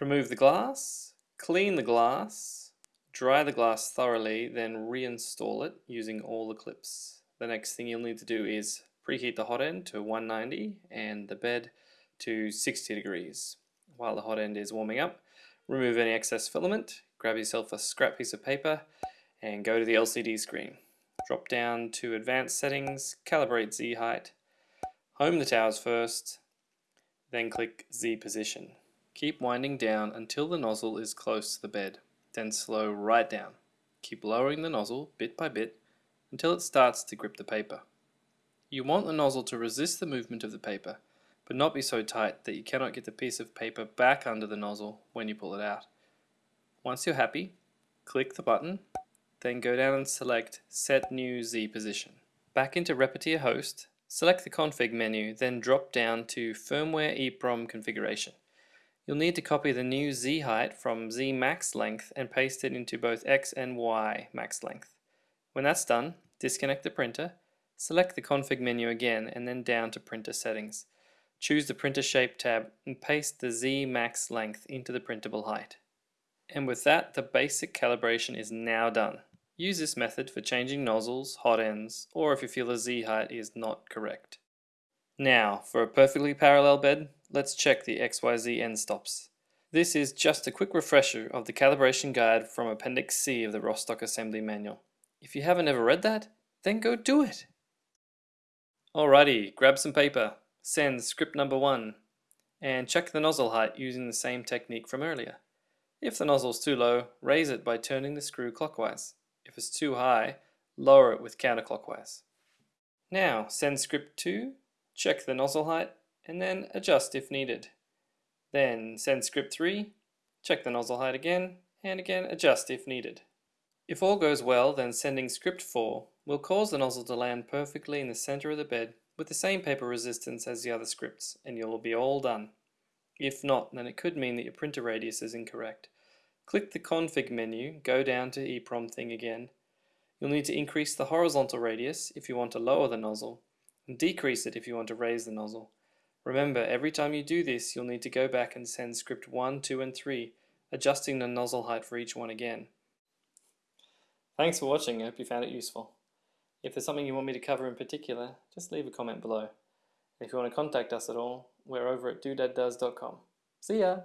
Remove the glass, clean the glass, dry the glass thoroughly, then reinstall it using all the clips. The next thing you'll need to do is preheat the hot end to 190 and the bed to 60 degrees. While the hot end is warming up, remove any excess filament, grab yourself a scrap piece of paper and go to the LCD screen. Drop down to advanced settings, calibrate Z height, home the towers first, then click Z position. Keep winding down until the nozzle is close to the bed, then slow right down. Keep lowering the nozzle bit by bit until it starts to grip the paper. You want the nozzle to resist the movement of the paper, but not be so tight that you cannot get the piece of paper back under the nozzle when you pull it out. Once you're happy, click the button, then go down and select Set New Z Position. Back into Repetier Host, select the Config menu, then drop down to Firmware EEPROM Configuration. You'll need to copy the new Z height from Z max length and paste it into both X and Y max length. When that's done, disconnect the printer, select the config menu again and then down to printer settings. Choose the printer shape tab and paste the Z max length into the printable height. And with that, the basic calibration is now done. Use this method for changing nozzles, hot ends, or if you feel the Z height is not correct. Now, for a perfectly parallel bed, let's check the XYZ end stops. This is just a quick refresher of the calibration guide from Appendix C of the Rostock Assembly Manual. If you haven't ever read that, then go do it! Alrighty, grab some paper, send script number one, and check the nozzle height using the same technique from earlier. If the nozzle is too low, raise it by turning the screw clockwise. If it's too high, lower it with counterclockwise. Now send script 2, check the nozzle height, and then adjust if needed. Then send script 3, check the nozzle height again, and again adjust if needed. If all goes well, then sending script 4 will cause the nozzle to land perfectly in the center of the bed with the same paper resistance as the other scripts, and you'll be all done. If not, then it could mean that your printer radius is incorrect. Click the config menu, go down to EEPROM thing again. You'll need to increase the horizontal radius if you want to lower the nozzle, and decrease it if you want to raise the nozzle. Remember, every time you do this, you'll need to go back and send script 1, 2, and 3, adjusting the nozzle height for each one again. Thanks for watching, I hope you found it useful. If there's something you want me to cover in particular, just leave a comment below. If you want to contact us at all, we're over at doodads.com. See ya!